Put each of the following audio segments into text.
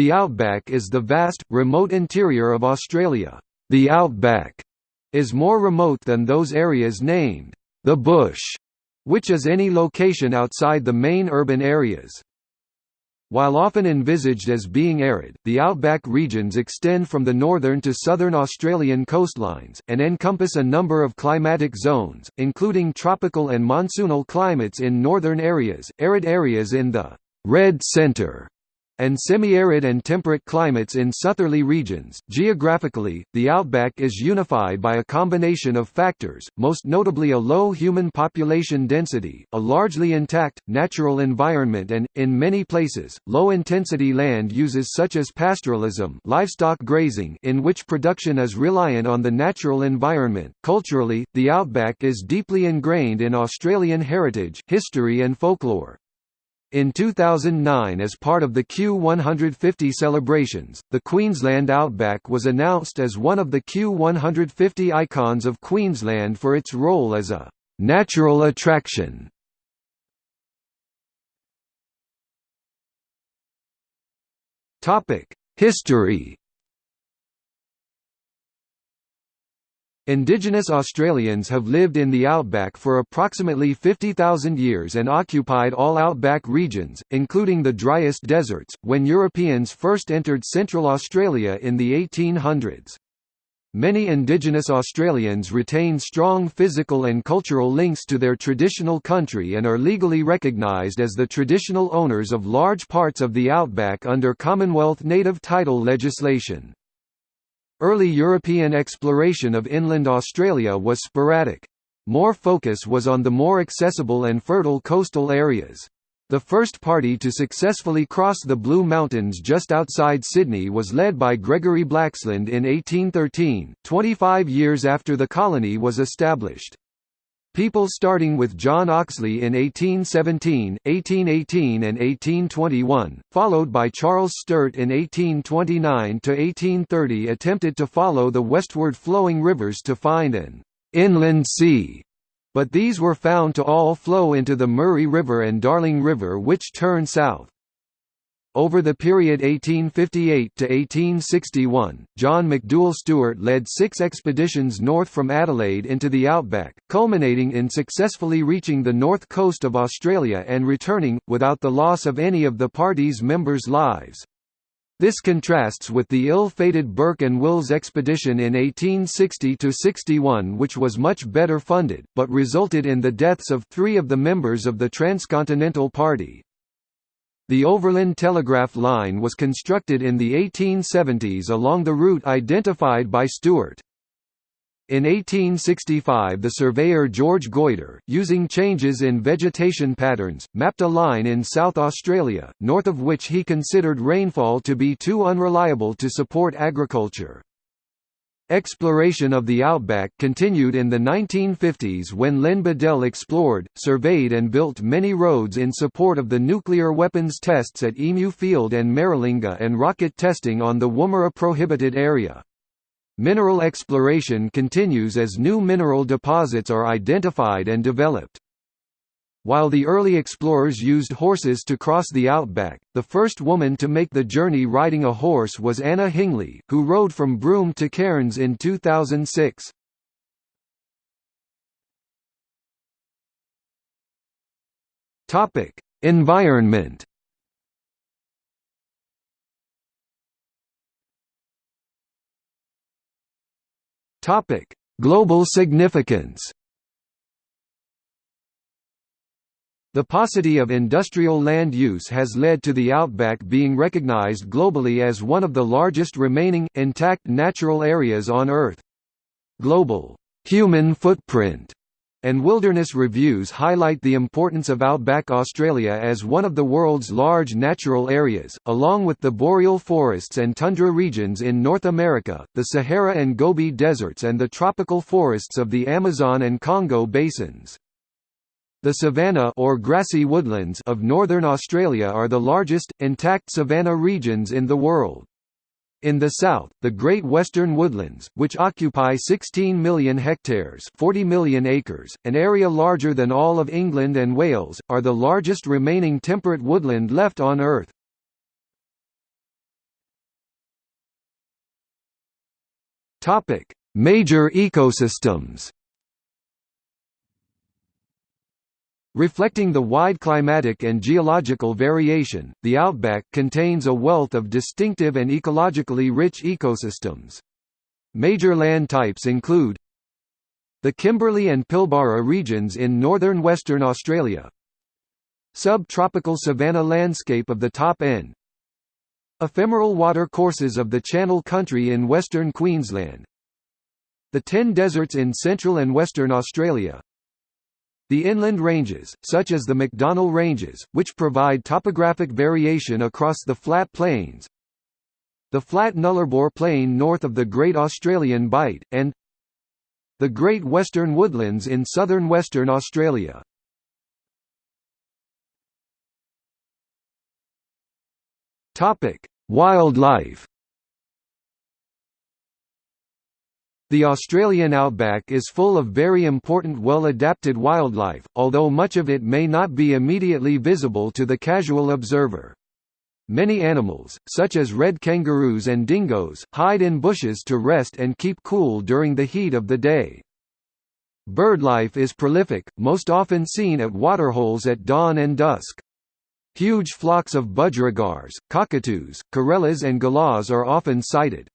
The outback is the vast, remote interior of Australia. The outback is more remote than those areas named the bush, which is any location outside the main urban areas. While often envisaged as being arid, the outback regions extend from the northern to southern Australian coastlines, and encompass a number of climatic zones, including tropical and monsoonal climates in northern areas, arid areas in the red centre, and semi-arid and temperate climates in southerly regions. Geographically, the outback is unified by a combination of factors, most notably a low human population density, a largely intact, natural environment and, in many places, low-intensity land uses such as pastoralism livestock grazing in which production is reliant on the natural environment. Culturally, the outback is deeply ingrained in Australian heritage, history and folklore. In 2009 as part of the Q150 celebrations, the Queensland Outback was announced as one of the Q150 icons of Queensland for its role as a «natural attraction». History Indigenous Australians have lived in the outback for approximately 50,000 years and occupied all outback regions, including the driest deserts, when Europeans first entered Central Australia in the 1800s. Many Indigenous Australians retain strong physical and cultural links to their traditional country and are legally recognised as the traditional owners of large parts of the outback under Commonwealth native title legislation. Early European exploration of inland Australia was sporadic. More focus was on the more accessible and fertile coastal areas. The first party to successfully cross the Blue Mountains just outside Sydney was led by Gregory Blaxland in 1813, 25 years after the colony was established. People starting with John Oxley in 1817, 1818 and 1821, followed by Charles Sturt in 1829–1830 attempted to follow the westward flowing rivers to find an «inland sea», but these were found to all flow into the Murray River and Darling River which turn south. Over the period 1858 to 1861, John McDouall Stuart led six expeditions north from Adelaide into the outback, culminating in successfully reaching the north coast of Australia and returning, without the loss of any of the party's members' lives. This contrasts with the ill-fated Burke and Wills expedition in 1860–61 which was much better funded, but resulted in the deaths of three of the members of the Transcontinental Party. The Overland Telegraph Line was constructed in the 1870s along the route identified by Stuart. In 1865 the surveyor George Goyder, using changes in vegetation patterns, mapped a line in South Australia, north of which he considered rainfall to be too unreliable to support agriculture. Exploration of the outback continued in the 1950s when Len Beadell explored, surveyed and built many roads in support of the nuclear weapons tests at Emu Field and Maralinga and rocket testing on the Woomera prohibited area. Mineral exploration continues as new mineral deposits are identified and developed. While the early explorers used horses to cross the outback, the first woman to make the journey riding a horse was Anna Hingley, who rode from Broome to Cairns in 2006. Topic: Environment. Topic: Global significance. The paucity of industrial land use has led to the outback being recognized globally as one of the largest remaining, intact natural areas on Earth. Global human footprint and wilderness reviews highlight the importance of outback Australia as one of the world's large natural areas, along with the boreal forests and tundra regions in North America, the Sahara and Gobi deserts and the tropical forests of the Amazon and Congo basins. The savanna or grassy woodlands of northern Australia are the largest, intact savanna regions in the world. In the south, the Great Western Woodlands, which occupy 16 million hectares 40 million acres, an area larger than all of England and Wales, are the largest remaining temperate woodland left on Earth. Major ecosystems Reflecting the wide climatic and geological variation, the outback contains a wealth of distinctive and ecologically rich ecosystems. Major land types include the Kimberley and Pilbara regions in northern Western Australia Subtropical savanna landscape of the top end Ephemeral water courses of the Channel Country in western Queensland The Ten Deserts in central and western Australia the inland ranges, such as the MacDonnell Ranges, which provide topographic variation across the flat plains, the flat Nullarbor Plain north of the Great Australian Bight, and the Great Western Woodlands in southern Western Australia. Wildlife The Australian outback is full of very important well-adapted wildlife, although much of it may not be immediately visible to the casual observer. Many animals, such as red kangaroos and dingoes, hide in bushes to rest and keep cool during the heat of the day. Birdlife is prolific, most often seen at waterholes at dawn and dusk. Huge flocks of budgerigars, cockatoos, corellas and galahs are often sighted.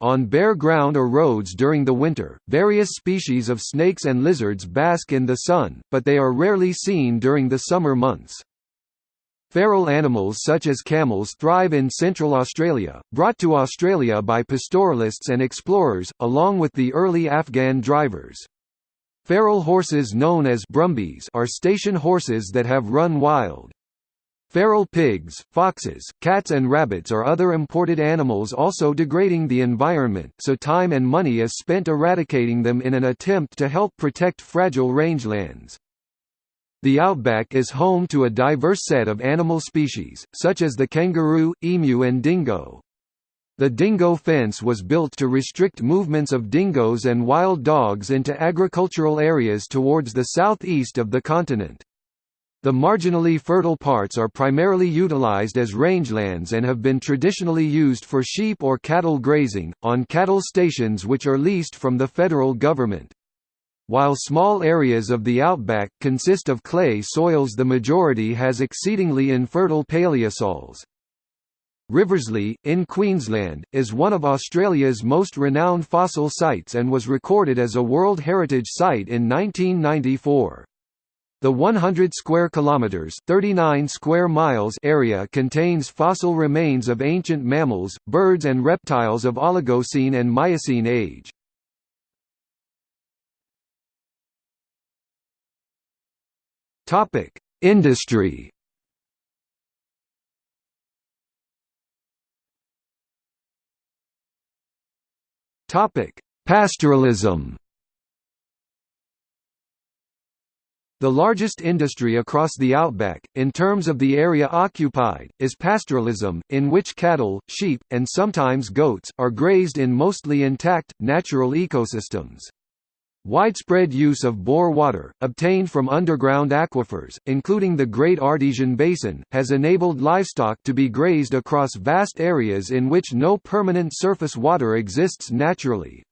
On bare ground or roads during the winter, various species of snakes and lizards bask in the sun, but they are rarely seen during the summer months. Feral animals such as camels thrive in Central Australia, brought to Australia by pastoralists and explorers, along with the early Afghan drivers. Feral horses known as brumbies are station horses that have run wild. Feral pigs, foxes, cats and rabbits are other imported animals also degrading the environment so time and money is spent eradicating them in an attempt to help protect fragile rangelands. The outback is home to a diverse set of animal species, such as the kangaroo, emu and dingo. The dingo fence was built to restrict movements of dingoes and wild dogs into agricultural areas towards the southeast of the continent. The marginally fertile parts are primarily utilized as rangelands and have been traditionally used for sheep or cattle grazing, on cattle stations which are leased from the federal government. While small areas of the outback consist of clay soils the majority has exceedingly infertile paleosols. Riversleigh, in Queensland, is one of Australia's most renowned fossil sites and was recorded as a World Heritage Site in 1994. The 100 square kilometers, 39 square miles area contains fossil remains of ancient mammals, birds and reptiles of Oligocene and Miocene age. Topic: Industry. Topic: Pastoralism. The largest industry across the outback, in terms of the area occupied, is pastoralism, in which cattle, sheep, and sometimes goats, are grazed in mostly intact, natural ecosystems. Widespread use of bore water, obtained from underground aquifers, including the Great Artesian Basin, has enabled livestock to be grazed across vast areas in which no permanent surface water exists naturally.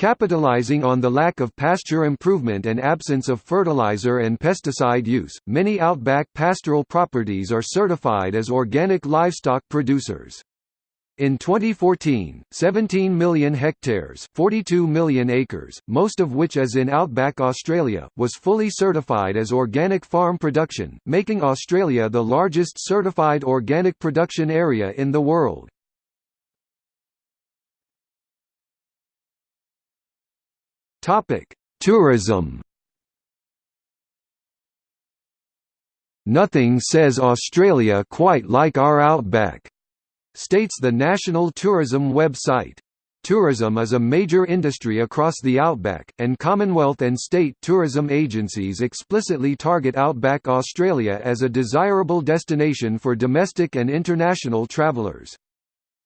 Capitalizing on the lack of pasture improvement and absence of fertilizer and pesticide use, many outback pastoral properties are certified as organic livestock producers. In 2014, 17 million hectares 42 million acres, most of which is in outback Australia, was fully certified as organic farm production, making Australia the largest certified organic production area in the world. Topic: Tourism. Nothing says Australia quite like our outback, states the National Tourism website. Tourism is a major industry across the outback, and Commonwealth and state tourism agencies explicitly target outback Australia as a desirable destination for domestic and international travellers.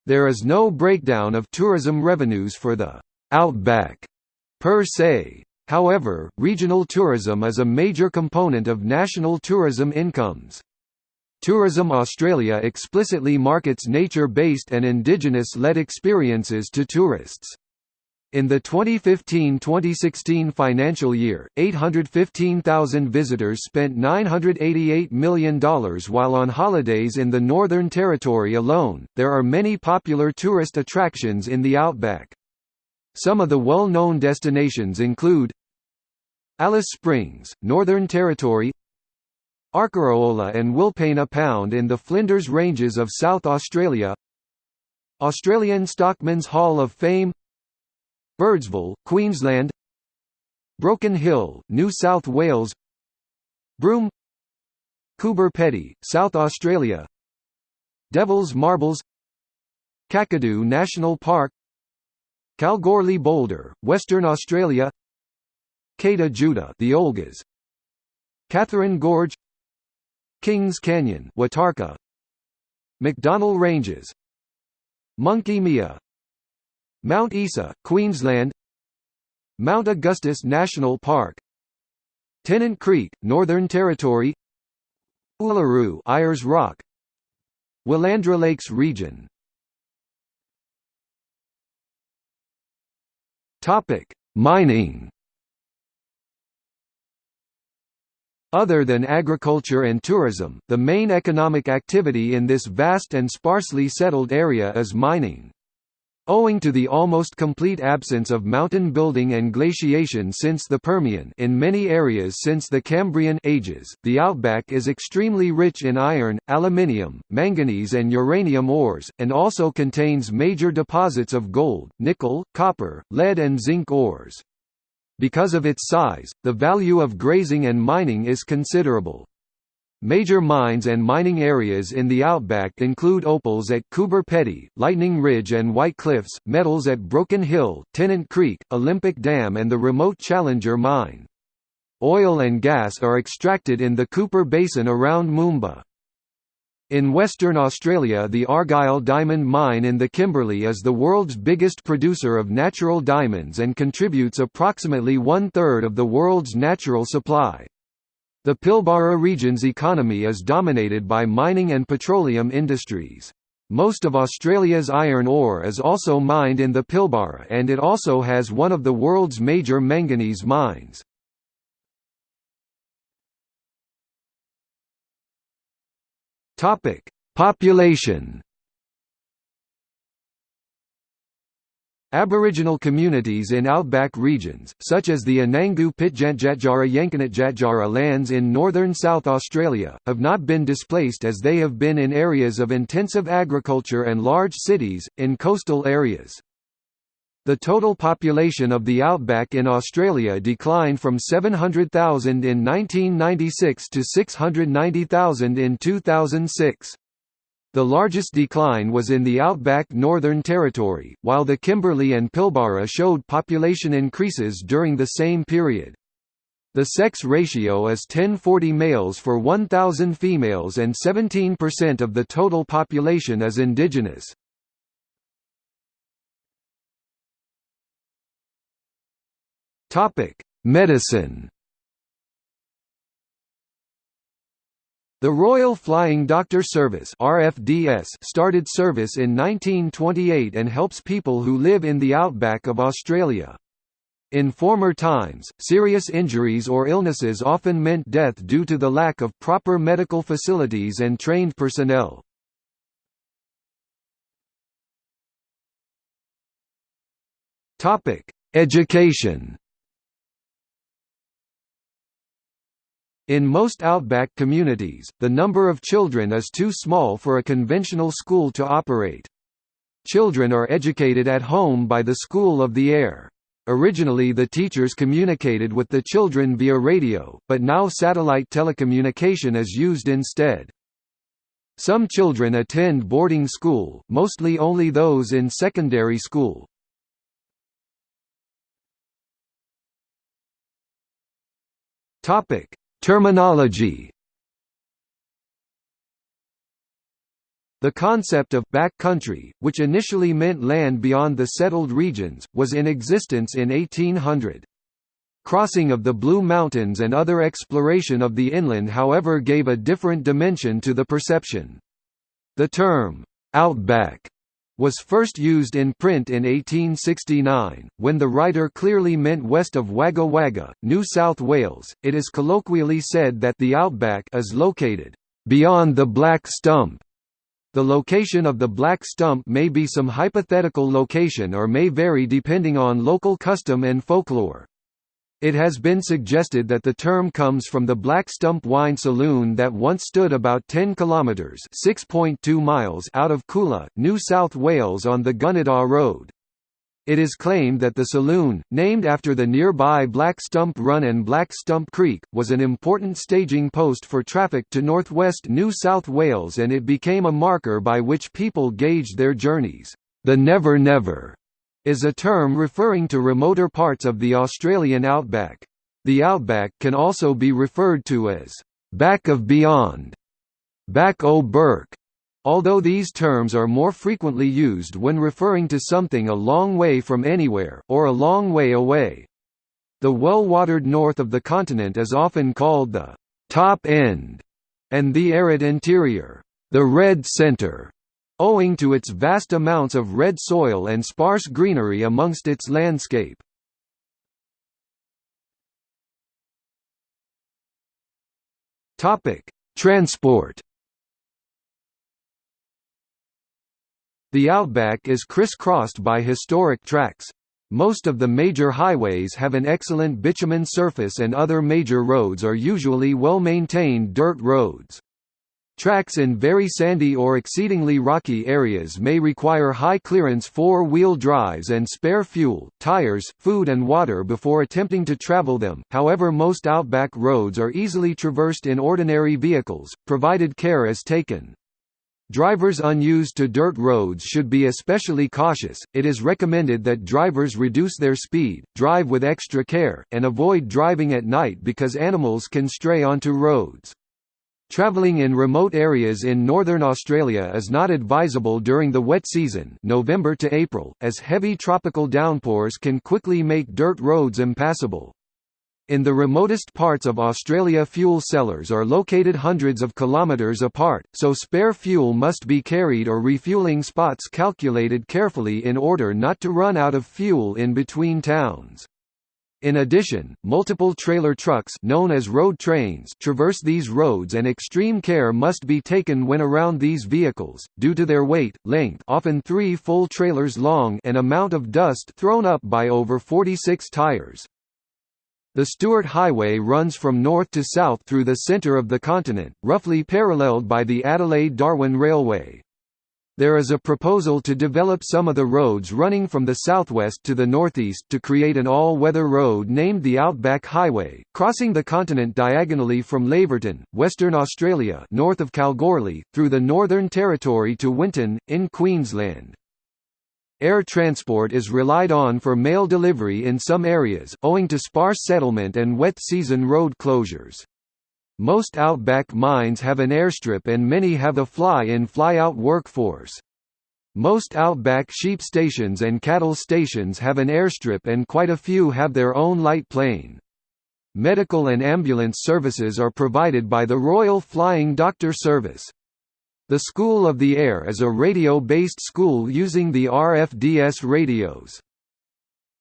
There is no breakdown of tourism revenues for the outback per se. However, regional tourism is a major component of national tourism incomes. Tourism Australia explicitly markets nature-based and indigenous-led experiences to tourists. In the 2015-2016 financial year, 815,000 visitors spent $988 million while on holidays in the Northern Territory alone. There are many popular tourist attractions in the outback. Some of the well-known destinations include Alice Springs, Northern Territory Arkaroola and Wilpena Pound in the Flinders Ranges of South Australia Australian Stockman's Hall of Fame Birdsville, Queensland Broken Hill, New South Wales Broome Coober Pedy, South Australia Devil's Marbles Kakadu National Park Kalgoorlie Boulder, Western Australia. Kata Tjuta the Olgas. Katherine Gorge. Kings Canyon Watarrka. MacDonnell Ranges. Monkey Mia. Mount Isa, Queensland. Mount Augustus National Park. Tennant Creek, Northern Territory. Uluru Ayers Rock. Willandra Lakes region Topic: Mining Other than agriculture and tourism, the main economic activity in this vast and sparsely settled area is mining. Owing to the almost complete absence of mountain building and glaciation since the Permian in many areas since the Cambrian ages, the outback is extremely rich in iron, aluminium, manganese and uranium ores, and also contains major deposits of gold, nickel, copper, lead and zinc ores. Because of its size, the value of grazing and mining is considerable. Major mines and mining areas in the outback include opals at Coober Pedy, Lightning Ridge and White Cliffs, metals at Broken Hill, Tennant Creek, Olympic Dam and the remote Challenger mine. Oil and gas are extracted in the Cooper Basin around Moomba. In Western Australia the Argyle Diamond Mine in the Kimberley is the world's biggest producer of natural diamonds and contributes approximately one-third of the world's natural supply. The Pilbara region's economy is dominated by mining and petroleum industries. Most of Australia's iron ore is also mined in the Pilbara and it also has one of the world's major manganese mines. Population Aboriginal communities in outback regions, such as the Anangu Pitjantjatjara Yankunytjatjara lands in northern South Australia, have not been displaced as they have been in areas of intensive agriculture and large cities, in coastal areas. The total population of the outback in Australia declined from 700,000 in 1996 to 690,000 in 2006. The largest decline was in the outback Northern Territory, while the Kimberley and Pilbara showed population increases during the same period. The sex ratio is 1040 males for 1,000 females and 17% of the total population is indigenous. Medicine The Royal Flying Doctor Service (RFDS) started service in 1928 and helps people who live in the outback of Australia. In former times, serious injuries or illnesses often meant death due to the lack of proper medical facilities and trained personnel. Education. In most outback communities, the number of children is too small for a conventional school to operate. Children are educated at home by the School of the Air. Originally the teachers communicated with the children via radio, but now satellite telecommunication is used instead. Some children attend boarding school, mostly only those in secondary school. Topic: Terminology The concept of «back country», which initially meant land beyond the settled regions, was in existence in 1800. Crossing of the Blue Mountains and other exploration of the inland however gave a different dimension to the perception. The term, «outback» was first used in print in 1869, when the writer clearly meant west of Wagga Wagga, New South Wales. It is colloquially said that the outback is located beyond the Black Stump. The location of the Black Stump may be some hypothetical location or may vary depending on local custom and folklore. It has been suggested that the term comes from the Black Stump Wine Saloon that once stood about 10 kilometres (6.2 miles) out of Coolah, New South Wales on the Gunnedah Road. It is claimed that the saloon, named after the nearby Black Stump Run and Black Stump Creek, was an important staging post for traffic to northwest New South Wales and it became a marker by which people gauged their journeys. The Never Never is a term referring to remoter parts of the Australian outback. The outback can also be referred to as back of beyond, back o' Bourke, although these terms are more frequently used when referring to something a long way from anywhere, or a long way away. The well-watered north of the continent is often called the top end, and the arid interior, the red centre owing to its vast amounts of red soil and sparse greenery amongst its landscape. Transport The outback is crisscrossed by historic tracks. Most of the major highways have an excellent bitumen surface and other major roads are usually well-maintained dirt roads. Tracks in very sandy or exceedingly rocky areas may require high-clearance four-wheel drives and spare fuel, tires, food and water before attempting to travel them, however most outback roads are easily traversed in ordinary vehicles, provided care is taken. Drivers unused to dirt roads should be especially cautious. It is recommended that drivers reduce their speed, drive with extra care, and avoid driving at night because animals can stray onto roads. Travelling in remote areas in northern Australia is not advisable during the wet season November to April, as heavy tropical downpours can quickly make dirt roads impassable. In the remotest parts of Australia fuel sellers are located hundreds of kilometres apart, so spare fuel must be carried or refueling spots calculated carefully in order not to run out of fuel in between towns. In addition, multiple trailer trucks known as road trains traverse these roads and extreme care must be taken when around these vehicles, due to their weight, length often three full trailers long and amount of dust thrown up by over 46 tires. The Stuart Highway runs from north to south through the centre of the continent, roughly paralleled by the Adelaide-Darwin Railway. There is a proposal to develop some of the roads running from the southwest to the northeast to create an all-weather road named the Outback Highway, crossing the continent diagonally from Laverton, Western Australia north of Kalgoorlie, through the Northern Territory to Winton, in Queensland. Air transport is relied on for mail delivery in some areas, owing to sparse settlement and wet season road closures. Most outback mines have an airstrip and many have a fly-in fly-out workforce. Most outback sheep stations and cattle stations have an airstrip and quite a few have their own light plane. Medical and ambulance services are provided by the Royal Flying Doctor Service. The School of the Air is a radio-based school using the RFDS radios.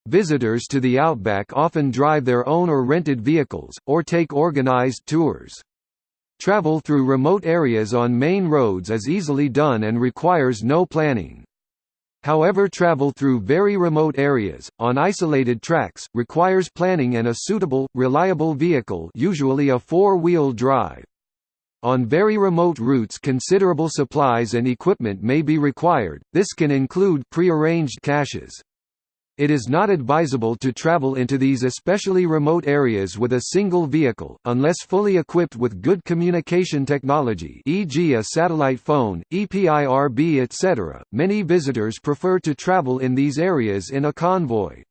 Visitors to the Outback often drive their own or rented vehicles, or take organized tours. Travel through remote areas on main roads is easily done and requires no planning. However travel through very remote areas, on isolated tracks, requires planning and a suitable, reliable vehicle usually a four-wheel drive. On very remote routes considerable supplies and equipment may be required, this can include pre-arranged caches. It is not advisable to travel into these especially remote areas with a single vehicle, unless fully equipped with good communication technology e.g. a satellite phone, EPIRB etc. Many visitors prefer to travel in these areas in a convoy.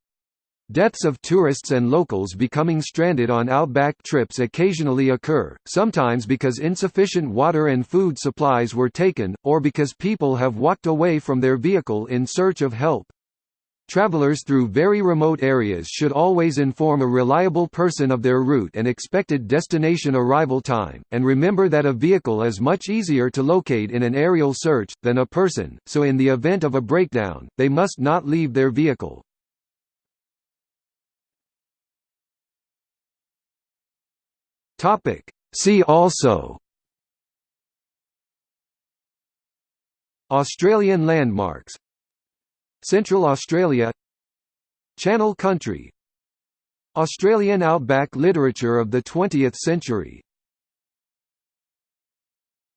Deaths of tourists and locals becoming stranded on outback trips occasionally occur, sometimes because insufficient water and food supplies were taken, or because people have walked away from their vehicle in search of help. Travelers through very remote areas should always inform a reliable person of their route and expected destination arrival time, and remember that a vehicle is much easier to locate in an aerial search, than a person, so in the event of a breakdown, they must not leave their vehicle. See also Australian landmarks Central Australia. Channel Country. Australian outback literature of the 20th century